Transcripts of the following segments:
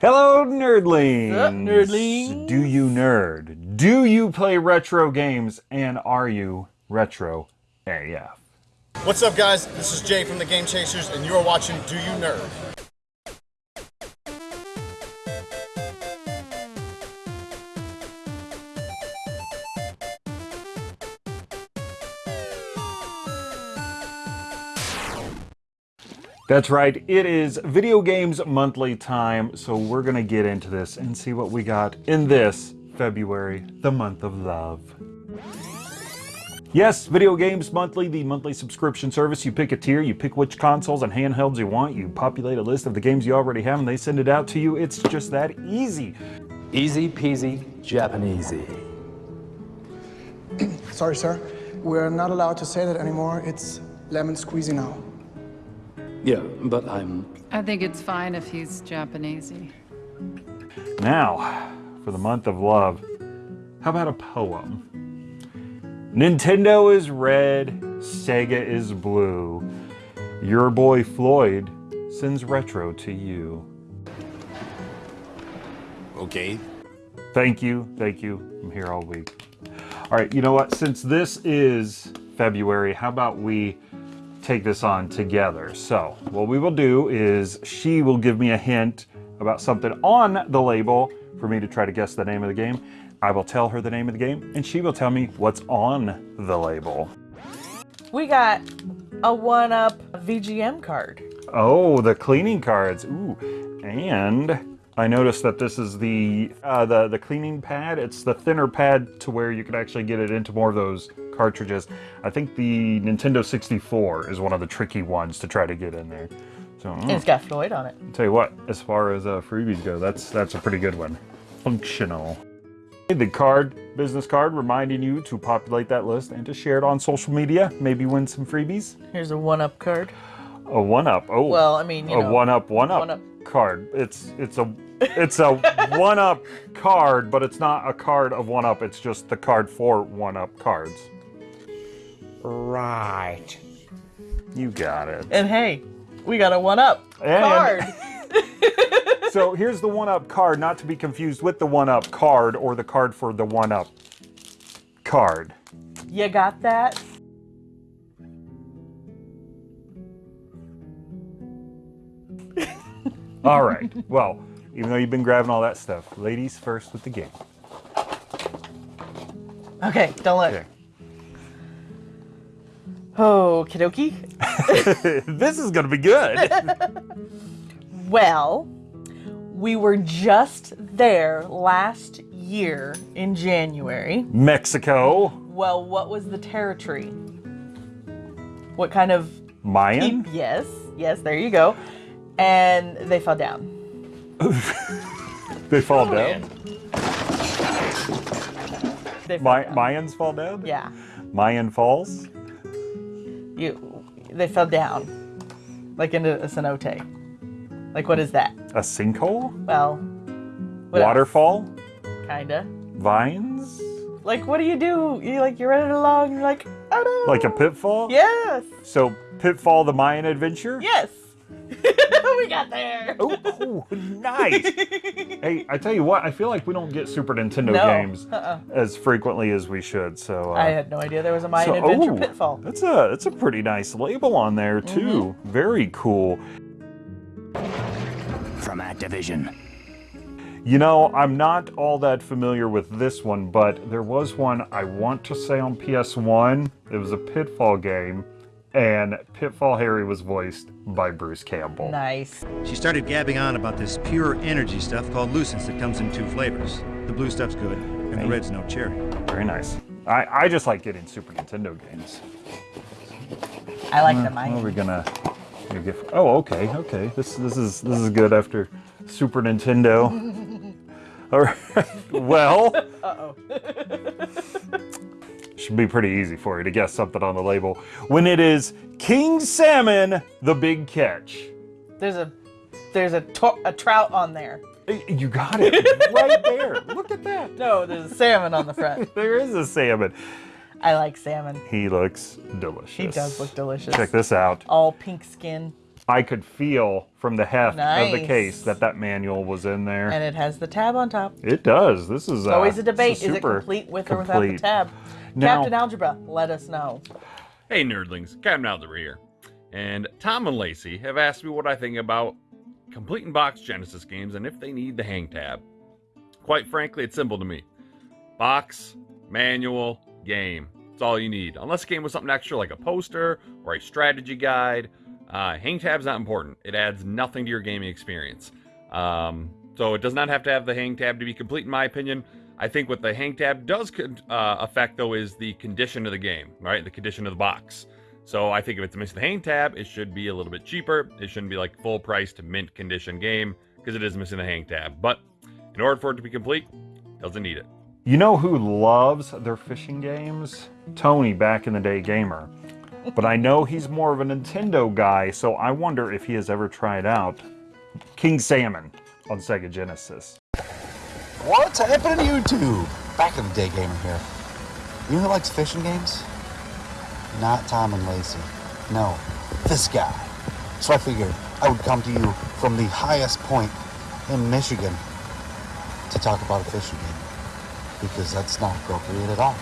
Hello, nerdlings! Sup, nerdlings? Do you nerd? Do you play retro games? And are you retro AF? What's up, guys? This is Jay from the Game Chasers, and you're watching Do You Nerd? That's right, it is Video Games Monthly time, so we're gonna get into this and see what we got in this February, the month of love. Yes, Video Games Monthly, the monthly subscription service. You pick a tier, you pick which consoles and handhelds you want, you populate a list of the games you already have, and they send it out to you. It's just that easy. Easy peasy Japanesey. Sorry, sir. We're not allowed to say that anymore. It's lemon squeezy now. Yeah, but I'm. I think it's fine if he's Japanesey. Now, for the month of love, how about a poem? Nintendo is red, Sega is blue. Your boy Floyd sends retro to you. Okay. Thank you, thank you. I'm here all week. All right, you know what? Since this is February, how about we take this on together? So, what we will do is she will give me a hint about something on the label for me to try to guess the name of the game. I will tell her the name of the game, and she will tell me what's on the label. We got a one-up VGM card. Oh, the cleaning cards. Ooh, and I noticed that this is the uh, the the cleaning pad. It's the thinner pad to where you can actually get it into more of those cartridges. I think the Nintendo 64 is one of the tricky ones to try to get in there. So mm, it's got Floyd on it. tell you what, as far as uh, freebies go, that's that's a pretty good one. Functional. The card, business card, reminding you to populate that list and to share it on social media. Maybe win some freebies. Here's a one-up card. A one up. Oh, Well, I mean, you a know, one up, one up, one-up. Card. It's it's a it's a one up card, but it's not a card of one up. It's just the card for one up cards. Right. You got it. And hey, we got a one-up And- card. So here's the one up card, not to be confused with the one up card or the card for the one up card. you got that? All right. Well, even though you've been grabbing all that stuff, ladies first with the game. Okay, don't look. Okay. Oh, kidoki. this is gonna be good. Well, we were just there last year in January. Mexico, Well, what was the territory? What kind of Mayan. Yes, yes, there you go. And they fell down. They fall down. They fell My, down. Mayans fall down. Yeah, Mayan Falls. you. They fell down, like into a cenote. Like what is that? A sinkhole? Well, what else? Waterfall? Kinda. Vines? Like what do you do? You like you're running along. You're like, oh no. Like a pitfall? Yes. So, Pitfall the Mayan Adventure? Yes. we got there. Oh, oh, nice. hey, I tell you what, I feel like we don't get Super Nintendo No, games uh-uh. as frequently as we should. So, uh, I had no idea there was a Mayan so- Adventure oh, Pitfall. That's a that's a pretty nice label on there too. Mm-hmm. Very cool. from Activision. You know, I'm not all that familiar with this one, but there was one I want to say on PS1. It was a Pitfall game, and Pitfall Harry was voiced by Bruce Campbell. Nice. She started gabbing on about this pure energy stuff called Lucence that comes in two flavors. The blue stuff's good, and the red's no cherry. Very nice. I, I just like getting Super Nintendo games. I like the What are Mayan. we gonna gonna get? Oh, okay, okay. This this is this is good after Super Nintendo. All right. Well, Uh-oh. should be pretty easy for you to guess something on the label when it is King Salmon, the Big Catch. There's a there's a to- a trout on there. You got it right there. Look at that. No, there's a salmon on the front. There is a salmon. I like salmon. He looks delicious. He does look delicious. Check this out. All pink skin. I could feel from the heft of the case that that manual was in there. And it has the tab on top. it does. This is It's uh, always a this debate. Is it complete with or without the tab? Now- Captain Algebra, let us know. Hey nerdlings, Captain Algebra here. And Tom and Lacey have asked me what I think about complete in box Genesis games and if they need the hang tab. Quite frankly, it's simple to me. Box, manual, game. That's all you need. Unless the game was something extra like a poster or a strategy guide. Uh, hang tab's not important. It adds nothing to your gaming experience. Um, so it does not have to have the hang tab to be complete, in my opinion. I think what the hang tab does uh, affect, though, is the condition of the game, right? The condition of the box. So I think if it's missing the hang tab, it should be a little bit cheaper. It shouldn't be like full price to mint condition game because it is missing the hang tab. But in order for it to be complete, it doesn't need it. You know who loves their fishing games? Tony, back in the day gamer. But I know he's more of a Nintendo guy, so I wonder if he has ever tried out King Salmon on Sega Genesis. What's happening to you two? Back in the day gamer here. You know who likes fishing games? Not Tom and Lacey. No, this guy. So I figured I would come to you from the highest point in Michigan to talk about a fishing game. Because that's not appropriate at all,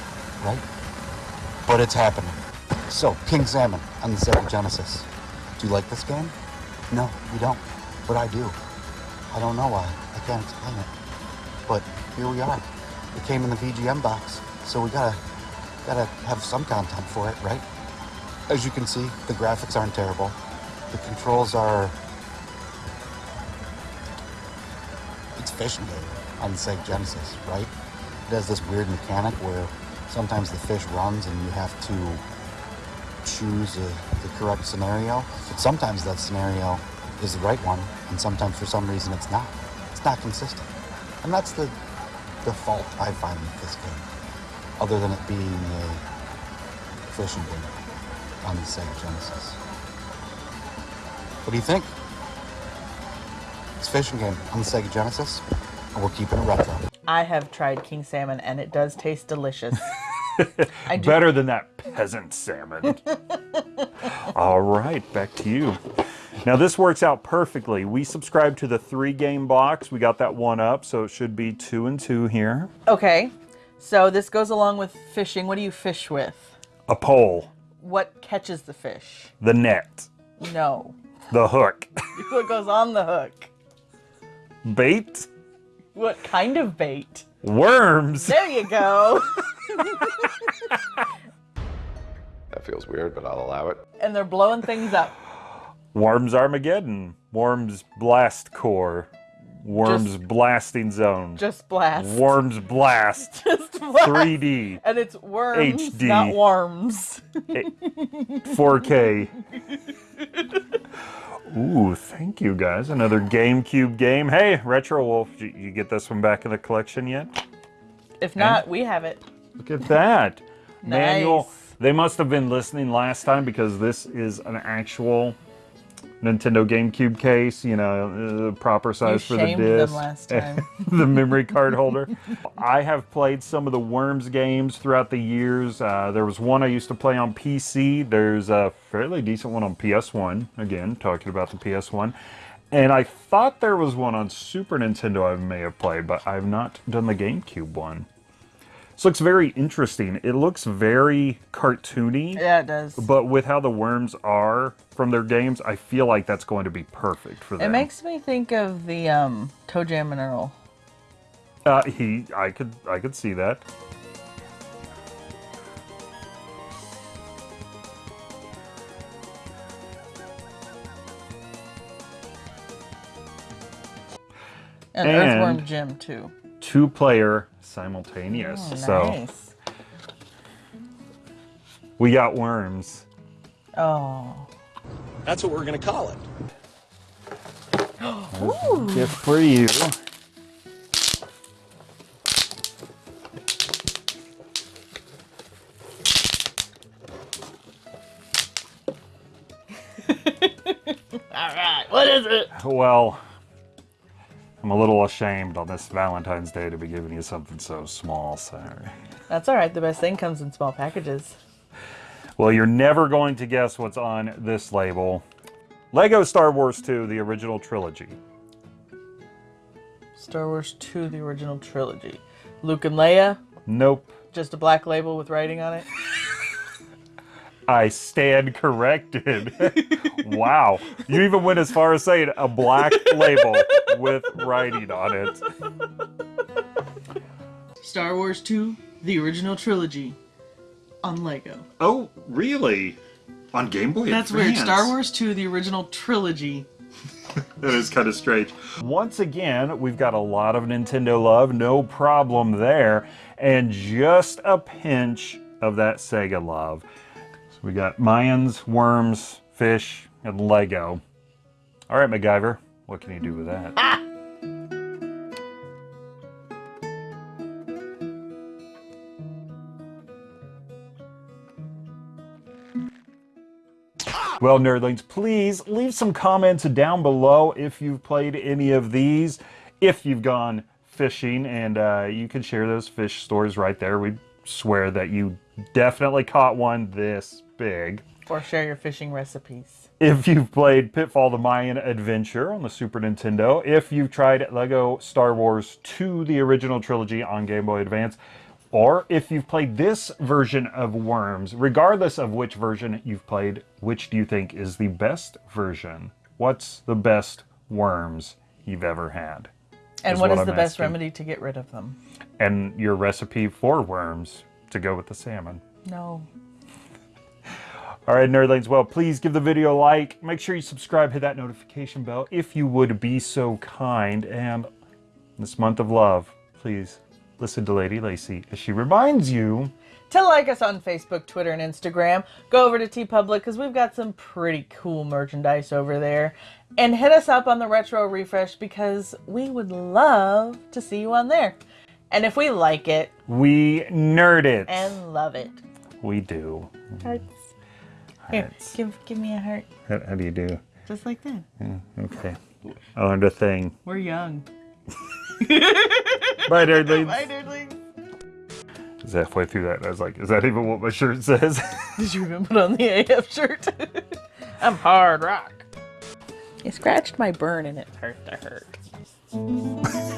right? But it's happening. So, King Salmon on the Sega Genesis. Do you like this game? No, you don't. But I do. I don't know why. I can't explain it but here we are. It came in the VGM box, so we gotta gotta have some content for it, right? As you can see, the graphics aren't terrible. The controls are it's fishing game on the Sega Genesis, right? It has this weird mechanic where sometimes the fish runs and you have to choose a, the correct scenario, but sometimes that scenario is the right one, and sometimes for some reason it's not. It's not consistent. And that's the, the fault I find with this game, other than it being a fishing game on the Sega Genesis. What do you think? It's a fishing game on the Sega Genesis, and we're keeping it retro. I have tried king salmon and it does taste delicious. Better than that peasant salmon. All right, back to you. Now this works out perfectly. We subscribe to the three game box. We got that one up, so it should be two and two here. Okay, so this goes along with fishing. What do you fish with? A pole, What catches the fish? the net, No. the hook, What goes on the hook? bait, What kind of bait? Worms. There you go. That feels weird, but I'll allow it. and they're blowing things up. Worms Armageddon, Worms Blast Core, Worms Just- Blasting Zone, Just blast. Worms Blast, Just blast. 3D, And it's worms, HD. not worms. 4K. Ooh, thank you guys. Another GameCube game. Hey, Retro Wolf, you, you get this one back in the collection yet? If not, we have it. Look at that. Manual. They must have been listening last time because this is an actual Nintendo GameCube case, you know, uh, proper size for the disc. last time. the memory card holder. I have played some of the Worms games throughout the years. Uh, there was one I used to play on PC. There's a fairly decent one on PS1. Again, talking about the PS1. And I thought there was one on Super Nintendo I may have played, but I've not done the GameCube one. This looks very interesting. It looks very cartoony. Yeah, it does. But with how the worms are from their games, I feel like that's going to be perfect for them. It makes me think of the um, ToeJam and Earl. Uh, he, I could, I could see that. And, And- Earthworm Jim, too. Two-player simultaneous. Oh, so nice. we got worms. Oh. That's what we're gonna call it. Gift for you. All right, what is it? Well, I'm a little ashamed on this Valentine's Day to be giving you something so small. Sorry. That's all right. The best thing comes in small packages. Well, you're never going to guess what's on this label. Lego Star Wars 2, the original trilogy. Star Wars 2, the original trilogy. Luke and Leia, Nope. just a black label with writing on it. I stand corrected. wow. You even went as far as saying a black label with writing on it. Star Wars 2, the original trilogy on Lego. Oh, really? On Game Boy That's weird. Star Wars 2, the original trilogy. That is kind of strange. Once again, we've got a lot of Nintendo love, no problem there, and just a pinch of that Sega love. We got Mayans, worms, fish, and Lego. All right, MacGyver, what can you do with that? Well, nerdlings, please leave some comments down below if you've played any of these, if you've gone fishing, and uh, you can share those fish stories right there. We swear that you definitely caught one this big. Or share your fishing recipes. If you've played Pitfall the Mayan Adventure on the Super Nintendo, if you've tried Lego Star Wars 2, the original trilogy on Game Boy Advance, or if you've played this version of Worms, regardless of which version you've played, which do you think is the best version? What's the best Worms you've ever had? And is what is I'm the best remedy to get rid of them? And your recipe for worms to go with the salmon. No. All right, nerdlings. Well, please give the video a like. Make sure you subscribe, hit that notification bell if you would be so kind. And this month of love, please listen to Lady Lacey as she reminds you To like us on Facebook, Twitter, and Instagram, go over to TeePublic because we've got some pretty cool merchandise over there. And hit us up on the Retro Refresh because we would love to see you on there. And if we like it we nerd it. and love it, we do. hearts. Here, give, give me a heart. How, how do you do? Just like that. Yeah, okay. Oh, I learned a thing. We're young. Bye, nerdlings. Bye, nerdlings. Is halfway through that, I was like, is that even what my shirt says? Did you even put on the AF shirt? I'm hard rock. You scratched my burn and it hurt to hurt.